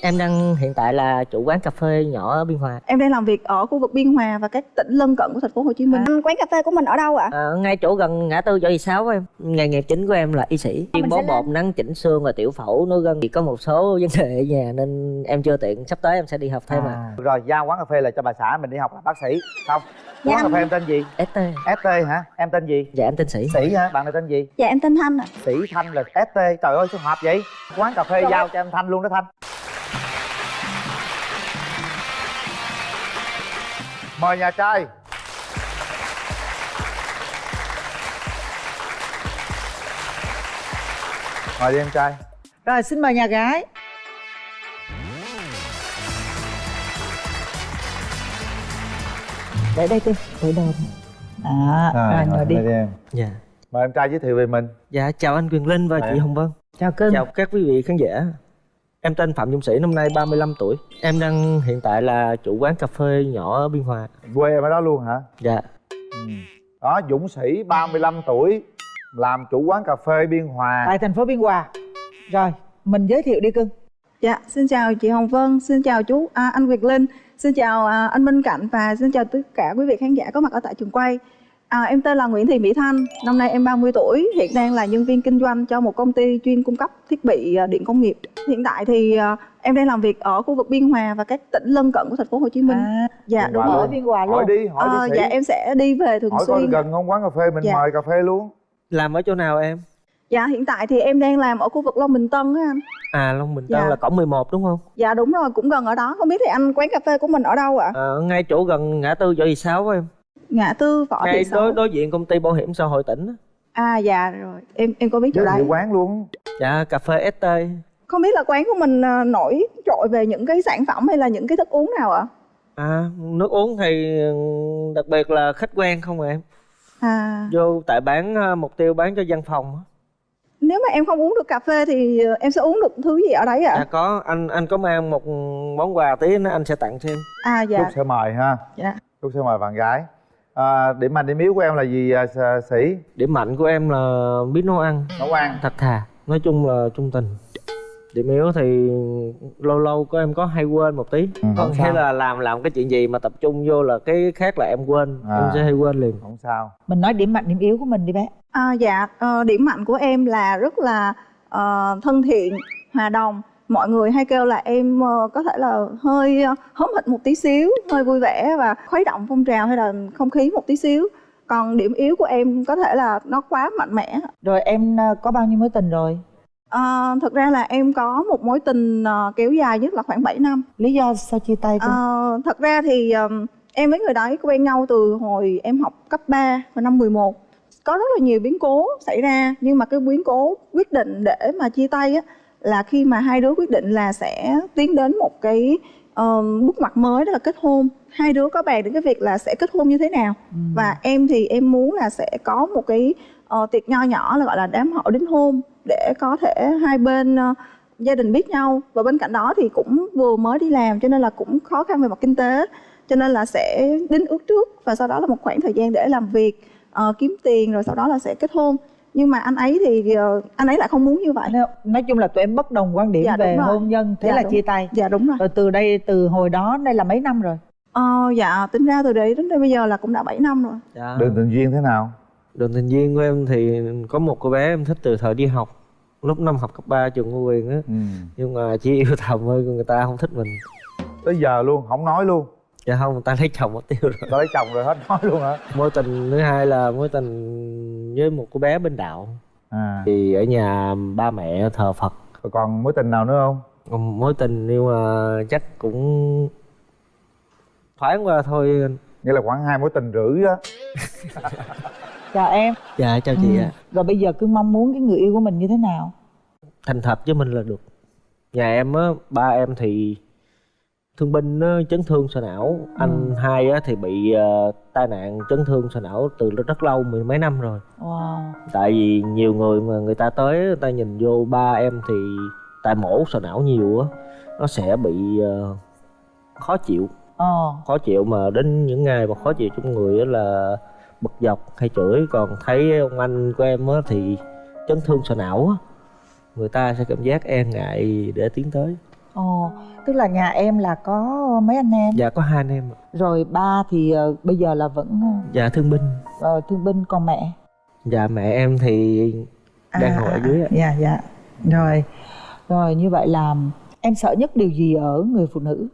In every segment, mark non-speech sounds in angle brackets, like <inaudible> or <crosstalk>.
Em đang hiện tại là chủ quán cà phê nhỏ ở Biên Hòa. Em đang làm việc ở khu vực Biên Hòa và các tỉnh lân cận của thành phố Hồ Chí Minh. À, quán cà phê của mình ở đâu ạ? À, ngay chỗ gần ngã tư Võ Thị Sáu em. Nghề nghiệp chính của em là y sĩ. Chuyên bó bột, lên. nắng chỉnh xương và tiểu phẫu nối gân. Thì có một số vấn đề ở nhà nên em chưa tiện. Sắp tới em sẽ đi học thêm à. à. rồi giao quán cà phê là cho bà xã mình đi học là bác sĩ không Dạ, quán cà phê em tên gì ST. st hả em tên gì Dạ em tên Sĩ. sĩ hả bạn này tên gì Dạ em tên Thanh ạ. sĩ thanh là st trời ơi sao hợp vậy quán cà phê giao cho em thanh luôn đó thanh mời nhà trai mời đi em trai Rồi xin mời nhà gái Để đây đi, ngồi đầu Đó, rồi ngồi đi mời em Dạ. mời em trai giới thiệu về mình Dạ chào anh Quyền Linh và Dạ. chị Hồng Vân. Chào cưng Chào các quý vị khán giả. Em tên Phạm Dung Sĩ, năm nay 35 tuổi. Em đang hiện tại là chủ quán cà phê nhỏ ở Biên Hòa. quê em ở đó luôn hả Dạ. ừ. đó dũng sĩ 35 tuổi làm chủ quán cà phê biên hòa Tại thành phố Biên Hòa Rồi, mình giới thiệu đi cưng Dạ, xin chào chị Hồng Vân, xin chào chú à, anh Việt Linh, xin chào à, anh Minh Cảnh và xin chào tất cả quý vị khán giả có mặt ở tại trường quay. À, em tên là Nguyễn Thị Mỹ Thanh, năm nay em 30 tuổi, hiện đang là nhân viên kinh doanh cho một công ty chuyên cung cấp thiết bị à, điện công nghiệp. Hiện tại thì à, em đang làm việc ở khu vực Biên Hòa và các tỉnh lân cận của thành phố Hồ Chí Minh. à, dạ Biên đúng rồi. Ở Biên Hòa hỏi luôn đi hỏi Ờ, đi sĩ dạ em sẽ đi về thường hỏi xuyên. gần không quán cà phê mình Dạ. mời cà phê luôn Làm ở chỗ nào em? Dạ hiện tại thì em đang làm ở khu vực Long Bình Tân á anh. À Long Bình Tân Dạ. là cổng 11 đúng không? Dạ đúng rồi, cũng gần ở đó. Không biết thì anh quán cà phê của mình ở đâu ạ? À, ngay chỗ gần ngã tư Võ Thị Sáu em. Ngã tư Võ Thị Ngay Sáu. đối đối diện công ty bảo hiểm xã hội tỉnh. á. À dạ rồi, em em có biết chỗ giới thiệu đấy. quán luôn Dạ cà phê ST. Không biết là quán của mình à, nổi trội về những cái sản phẩm hay là những cái thức uống nào ạ? À nước uống thì ừ, đặc biệt là khách quen không à em. À Vô tại bán à, mục tiêu bán cho văn phòng. á. nếu mà em không uống được cà phê thì à, em sẽ uống được thứ gì ở đấy ạ? Dạ có anh anh có mang một món quà tí nữa anh sẽ tặng thêm. À Trúc dạ. sẽ mời ha Dạ. Trúc sẽ mời bạn gái à, điểm mạnh điểm yếu của em là gì à, sĩ Điểm mạnh của em là biết nấu ăn, nấu ăn thật thà, nói chung là trung tình. Điểm yếu thì lâu lâu có em có hay quên một tí. Ừ, không là làm làm cái chuyện gì mà tập trung vô là cái khác là em quên, À. em sẽ hay quên liền. không sao Mình nói điểm mạnh, điểm yếu của mình đi bé À, dạ, ờ, điểm mạnh của em là rất là ờ, thân thiện, hòa đồng. Mọi người hay kêu là em ờ, có thể là hơi ờ, hóm hỉnh một tí xíu, hơi vui vẻ và khuấy động phong trào hay là không khí một tí xíu. Còn điểm yếu của em có thể là nó quá mạnh mẽ. Rồi em à, có bao nhiêu mối tình rồi? Ờ, thực ra là em có một mối tình ờ, kéo dài nhất là khoảng 7 năm. Lý do sao chia tay? Ờ, thật ra thì em với người đấy quen nhau từ hồi em học cấp 3 và năm 11 có rất là nhiều biến cố xảy ra nhưng mà cái biến cố quyết định để mà chia tay á là khi mà hai đứa quyết định là sẽ tiến đến một cái ờm, bước ngoặt mới đó là kết hôn. Hai đứa có bàn đến cái việc là sẽ kết hôn như thế nào. Và em thì em muốn là sẽ có một cái ờ, tiệc nho nhỏ là gọi là đám hỏi đính hôn để có thể hai bên ờ, gia đình biết nhau. Và bên cạnh đó thì cũng vừa mới đi làm cho nên là cũng khó khăn về mặt kinh tế cho nên là sẽ đính ước trước và sau đó là một khoảng thời gian để làm việc ờ, kiếm tiền rồi sau đó là sẽ kết hôn nhưng mà anh ấy thì ờ, anh ấy lại không muốn như vậy. Nói- Nói chung là tụi em bất đồng quan điểm Dạ, về hôn nhân Thế Dạ, là đúng. chia tay. Dạ đúng rồi. Rồi từ đây, từ hồi đó, đây là mấy năm rồi? ờ, dạ tính ra từ đấy đến đây bây giờ là cũng đã 7 năm rồi. Dạ. đường tình duyên thế nào? Đường tình duyên của em thì có một cô bé em thích từ thời đi học lúc năm học cấp 3 trường Ngô Quyền á. Ừ. nhưng mà chỉ yêu thầm thôi người ta không thích mình. Tới giờ luôn không nói luôn dạ không người ta lấy chồng mất tiêu rồi. Đã lấy chồng rồi hết nói luôn hả? Mối tình thứ hai là mối tình với một cô bé bên đạo. À. Thì ở nhà ba mẹ thờ Phật. Rồi còn mối tình nào nữa không? Còn mối tình nhưng mà chắc cũng thoáng qua thôi. Nghĩa là khoảng hai mối tình rưỡi á. <laughs> Chào em. Dạ chào chị Ừ. ạ Rồi bây giờ cứ mong muốn cái người yêu của mình như thế nào? thành thật với mình là được. Nhà em á ba em thì thương binh chấn thương sọ não. Anh hai á thì bị ờ, tai nạn chấn thương sọ não từ rất lâu mười mấy năm rồi. Wow. Tại vì nhiều người mà người ta tới người ta nhìn vô ba em thì tại mổ sọ não nhiều á nó sẽ bị ờ, khó chịu. Ờ. Khó chịu mà đến những ngày mà khó chịu trong người là bực dọc hay chửi. Còn thấy ông anh của em á thì chấn thương sọ não á. Người ta sẽ cảm giác e ngại để tiến tới ồ tức là nhà em là có mấy anh em? Dạ có hai anh em ạ. rồi ba thì ờ, bây giờ là vẫn dạ thương binh. ờ, thương binh còn mẹ? Dạ mẹ em thì đang ngồi ở dưới ạ. dạ dạ. Rồi rồi như vậy là em sợ nhất điều gì ở người phụ nữ?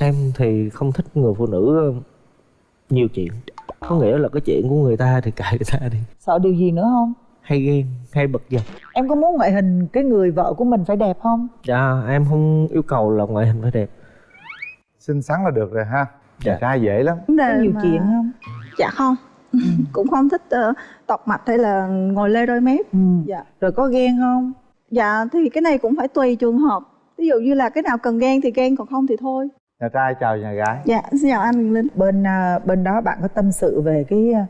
Em thì không thích người phụ nữ nhiều chuyện. Có nghĩa là cái chuyện của người ta thì kệ người ta đi. Sợ điều gì nữa không hay ghen hay bật dập em có muốn ngoại hình cái người vợ của mình phải đẹp không? Dạ em không yêu cầu là ngoại hình phải đẹp. Xinh xắn là được rồi ha. Dạ. trai dễ lắm. Vấn có nhiều mà- chuyện không? Dạ không. <laughs> Cũng không thích ờ, tọc mạch hay là ngồi lê đôi mép. Ừ. dạ. Rồi có ghen không? Dạ thì cái này cũng phải tùy trường hợp. Ví dụ như là cái nào cần ghen thì ghen còn không thì thôi. Nhà trai chào nhà gái. Dạ xin chào anh Linh. Bên à, bên đó bạn có tâm sự về cái à,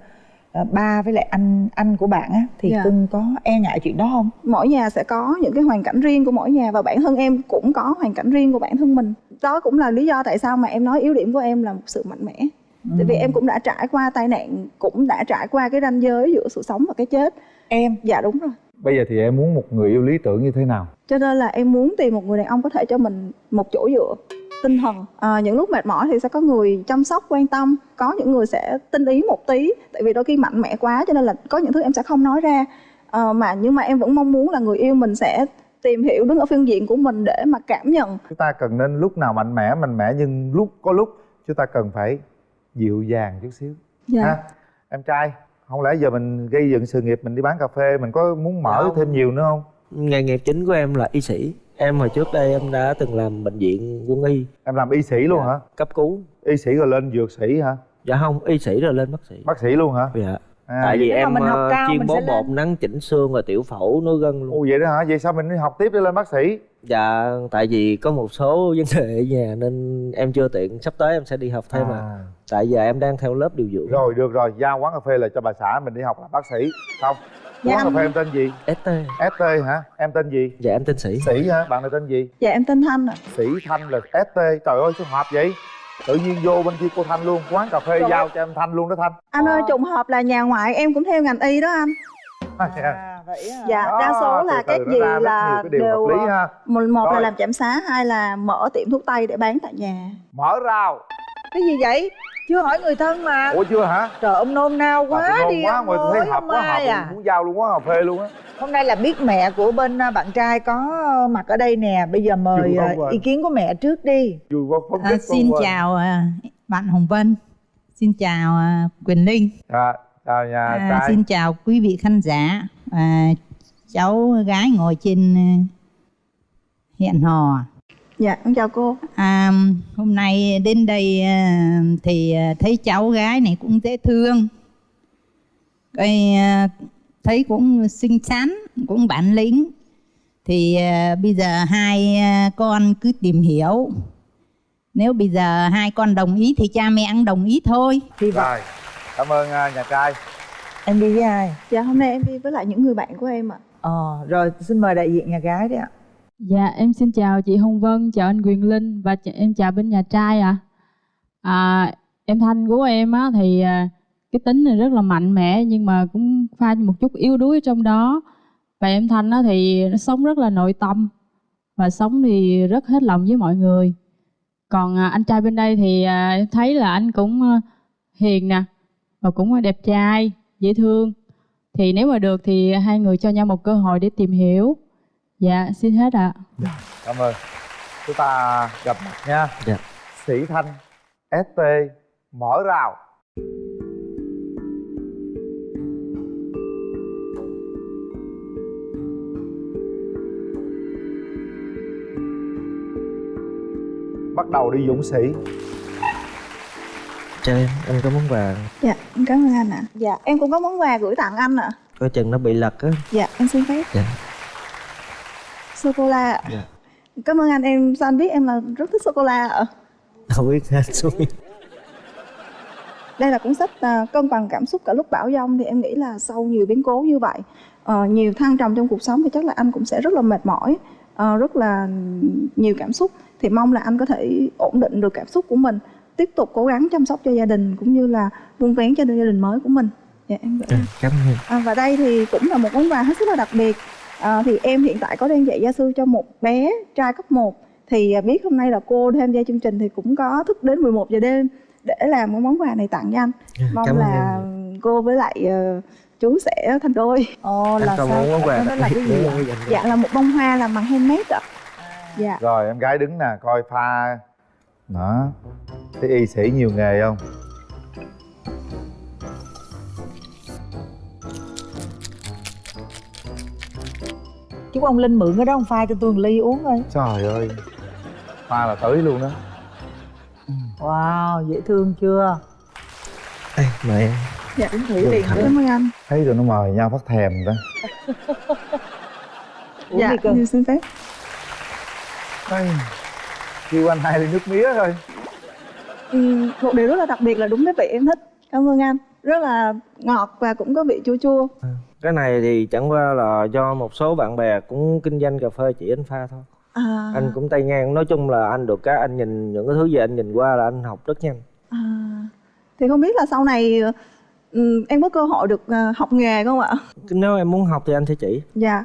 ba với lại anh anh của bạn á thì Dạ. cưng có e ngại chuyện đó không? Mỗi nhà sẽ có những cái hoàn cảnh riêng của mỗi nhà và bản thân em cũng có hoàn cảnh riêng của bản thân mình. Đó cũng là lý do tại sao mà em nói yếu điểm của em là một sự mạnh mẽ. Tại vì em cũng đã trải qua tai nạn cũng đã trải qua cái ranh giới giữa sự sống và cái chết. Em? Dạ đúng rồi. Bây giờ thì em muốn một người yêu lý tưởng như thế nào? Cho nên là em muốn tìm một người đàn ông có thể cho mình một chỗ dựa tinh thần. À, những lúc mệt mỏi thì sẽ có người chăm sóc quan tâm có những người sẽ tinh ý một tí tại vì đôi khi mạnh mẽ quá cho nên là có những thứ em sẽ không nói ra. À, mà nhưng mà em vẫn mong muốn là người yêu mình sẽ tìm hiểu đứng ở phương diện của mình để mà cảm nhận. Chúng ta cần nên lúc nào mạnh mẽ mạnh mẽ nhưng lúc có lúc chúng ta cần phải dịu dàng chút xíu. Dạ. ha em trai không lẽ giờ mình gây dựng sự nghiệp mình đi bán cà phê mình có muốn mở Không. thêm nhiều nữa không? Nghề nghiệp chính của em là y sĩ em hồi trước đây em đã từng làm bệnh viện quân y. Em làm y sĩ luôn Dạ. hả? cấp cứu. Y sĩ rồi lên dược sĩ hả? Dạ không y sĩ rồi lên bác sĩ. Bác sĩ luôn hả? Dạ. À, tại vì em mình học ờ, cao chuyên bó bột nắng chỉnh xương rồi tiểu phẫu nối gân luôn. Ồ vậy đó hả? Vậy sao mình đi học tiếp để lên bác sĩ? Dạ tại vì có một số vấn đề ở nhà nên em chưa tiện. Sắp tới em sẽ đi học thêm à, à. tại giờ em đang theo lớp điều dưỡng. Rồi được rồi. Giao quán cà phê là cho bà xã mình đi học làm bác sĩ. Không Dạ, quán cà anh- phê em tên gì? St st hả? Em tên gì? Dạ em tên sĩ. Sĩ hả? Bạn này tên gì? Dạ em tên thanh ạ. Sĩ thanh là st trời ơi sao hợp vậy? Tự nhiên vô bên kia cô thanh luôn. Quán cà phê Rồi. giao cho em thanh luôn đó thanh. Anh ơi trùng hợp là nhà ngoại em cũng theo ngành y đó anh. <laughs> À, vậy à. dạ đa số là từ các gì là đều lý ha. một, một là làm chạm xá hai là mở tiệm thuốc tây để bán tại nhà. Mở rào. Cái gì vậy chưa hỏi người thân mà. Ủa chưa hả? Trời ông nôn nao quá tôi nôn đi quá ông ngồi tôi thấy ơi, hợp quá hợp à. à muốn giao luôn quán cà phê luôn á. Hôm nay là biết mẹ của bên à, bạn trai có mặt ở đây nè. Bây giờ mời à, ý kiến của mẹ trước đi. Vui quá phấn À, xin quá. chào à, bạn Hồng Vân, xin chào à, Quyền Linh, à, chào nhà à, trai. xin chào quý vị khán giả. À, cháu gái ngồi trên à, hẹn hò. Dạ con chào cô. À, hôm nay đến đây à, thì à, thấy cháu gái này cũng dễ thương, cái à, thấy cũng xinh xắn, cũng bản lĩnh. Thì bây giờ hai con cứ tìm hiểu. Nếu bây giờ hai con đồng ý thì cha mẹ cũng đồng ý thôi. vậy rồi cảm ơn nhà trai. Em đi với ai? Dạ hôm nay em đi với lại những người bạn của em ạ. Ờ rồi xin mời đại diện nhà gái đi ạ Dạ em xin chào chị Hồng Vân, chào anh Quyền Linh và ch- em chào bên nhà trai ạ. À. em Thanh của em á thì à, cái tính này rất là mạnh mẽ nhưng mà cũng pha một chút yếu đuối trong đó. Và em Thanh á thì nó sống rất là nội tâm và sống thì rất hết lòng với mọi người. Còn à, anh trai bên đây thì à, em thấy là anh cũng à, hiền nè và cũng đẹp trai, dễ thương. Thì nếu mà được thì hai người cho nhau một cơ hội để tìm hiểu. Dạ, xin hết ạ. cảm ơn. Chúng ta gặp mặt nha. Dạ. sĩ thanh st mở rào. Bắt đầu đi dũng sĩ. Cho em anh có món quà. Dạ em cảm ơn anh ạ. Dạ em cũng có món quà gửi tặng anh ạ. Coi chừng nó bị lật á. Dạ em xin phép. Dạ sô cô la ạ. Dạ. cảm ơn anh em sao anh biết em là rất thích sô cô la ạ? Không biết hết xuống đây là cuốn sách à, cân bằng cảm xúc cả lúc bão giông thì em nghĩ là sau nhiều biến cố như vậy ờ, nhiều thăng trầm trong cuộc sống thì chắc là anh cũng sẽ rất là mệt mỏi ờ, rất là nhiều cảm xúc. Thì mong là anh có thể ổn định được cảm xúc của mình tiếp tục cố gắng chăm sóc cho gia đình cũng như là vun vén cho gia đình mới của mình. Dạ em Dạ, cảm ơn À, và đây thì cũng là một món quà hết sức là đặc biệt. À, thì em hiện tại có đang dạy gia sư cho một bé trai cấp 1 thì à, biết hôm nay là cô tham gia chương trình thì cũng có thức đến 11 giờ đêm để làm cái món quà này tặng cho anh. Mong Cảm ơn là cô với lại ờ, chú sẽ thành đôi. Ồ là sao? món quà đó là cái gì? Dạ là một bông hoa làm bằng handmade ạ. Dạ. Rồi em gái đứng nè coi pha. Đó. Thấy y sĩ nhiều nghề không chúc ông linh mượn cái đó ông pha cho tôi một ly uống thôi trời ơi. Pha là tới luôn đó wow dễ thương chưa? Ê, mời em dạ uống thử liền nữa cảm ơn anh. Thấy tụi nó mời nhau phát thèm đó <laughs> uống dạ đi cơ xin phép Ây, kêu anh hai ly nước mía thôi. Ừ, một điều rất là đặc biệt là đúng cái vị em thích. Cảm ơn anh. Rất là ngọt và cũng có vị chua chua cái này thì chẳng qua là do một số bạn bè cũng kinh doanh cà phê chỉ anh pha thôi. À, anh cũng tay ngang nói chung là anh được cái anh nhìn những cái thứ gì anh nhìn qua là anh học rất nhanh. À, thì không biết là sau này em có cơ hội được à, học nghề không ạ? Nếu em muốn học thì anh sẽ chỉ. Dạ.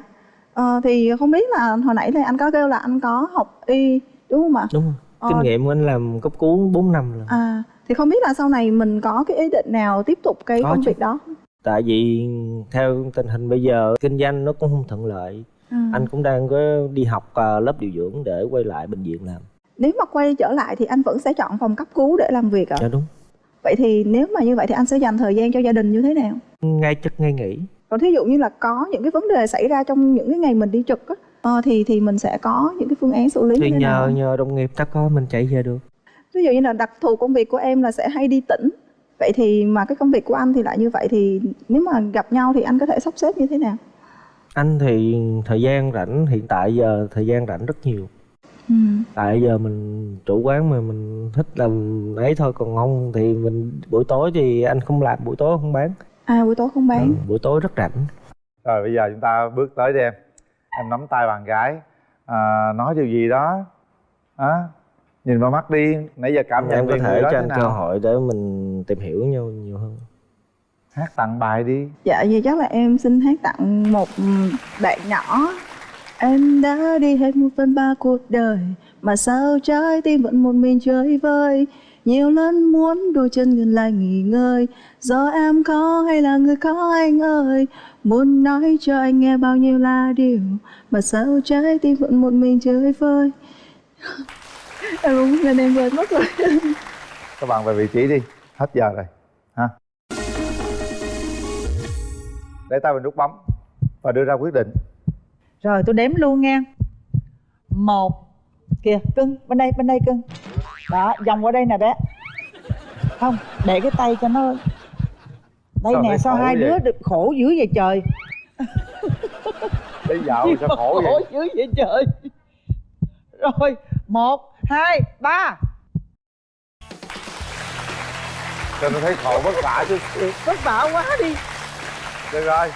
Ờ, thì không biết là hồi nãy thì anh có kêu là anh có học y đúng không ạ? Đúng không Ờ. kinh nghiệm của anh làm cấp cứu 4 năm rồi. À thì không biết là sau này mình có cái ý định nào tiếp tục cái Có công chứ. việc đó tại vì theo tình hình bây giờ kinh doanh nó cũng không thuận lợi. À. anh cũng đang có đi học ờ, lớp điều dưỡng để quay lại bệnh viện làm. Nếu mà quay trở lại thì anh vẫn sẽ chọn phòng cấp cứu để làm việc ạ? Dạ đúng. Vậy thì nếu mà như vậy thì anh sẽ dành thời gian cho gia đình như thế nào? Ngay chức ngay nghỉ. Còn thí dụ như là có những cái vấn đề xảy ra trong những cái ngày mình đi trực á ờ, thì thì mình sẽ có những cái phương án xử lý thì như thế nào? nhờ nhờ đồng nghiệp ta có mình chạy về được. Ví dụ như là đặc thù công việc của em là sẽ hay đi tỉnh vậy thì mà cái công việc của anh thì lại như vậy thì nếu mà gặp nhau thì anh có thể sắp xếp như thế nào? Anh thì thời gian rảnh hiện tại giờ thời gian rảnh rất nhiều. Ừ. tại giờ mình chủ quán mà mình thích làm ấy thôi còn không thì mình buổi tối thì anh không làm buổi tối không bán. À buổi tối không bán. Ừ, buổi tối rất rảnh. Rồi bây giờ chúng ta bước tới đi em. Em nắm tay bạn gái. À, nói điều gì đó. À, nhìn vào mắt đi. Nãy giờ cảm nhận em có thể đó cho anh nào? cơ hội để mình tìm hiểu nhau nhiều hơn. Hát tặng bài đi. Dạ vậy chắc là em xin hát tặng một bạn nhỏ. Em đã đi hết một phần ba cuộc đời mà sao trái tim vẫn một mình chơi vơi? Nhiều lần muốn đôi chân ngừng lại nghỉ ngơi. Do em có hay là người có anh ơi? Muốn nói cho anh nghe bao nhiêu là điều mà sao trái tim vẫn một mình chơi vơi? <laughs> Em đúng nên em quên mất rồi. Các bạn về vị trí đi hết giờ rồi ha. Để tay vào nút bấm và đưa ra quyết định. Rồi tôi đếm luôn nha. Một. Kìa cưng bên đây bên đây cưng. Đó vòng qua đây nè bé. Không để cái tay cho nó đây Sao nè sao hai vậy? đứa được khổ dữ vậy trời? Đi dạo sao khổ vậy? khổ dữ vậy trời. Rồi một hai ba cho nó thấy khổ vất vả chứ. Vất vả quá đi. Được rồi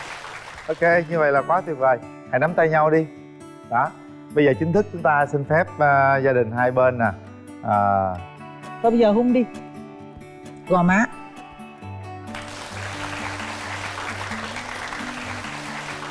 ok như vậy là quá tuyệt vời. Hãy nắm tay nhau đi. Đó. Bây giờ chính thức chúng ta xin phép à, gia đình hai bên nè. À, thôi bây giờ hung đi. Gò má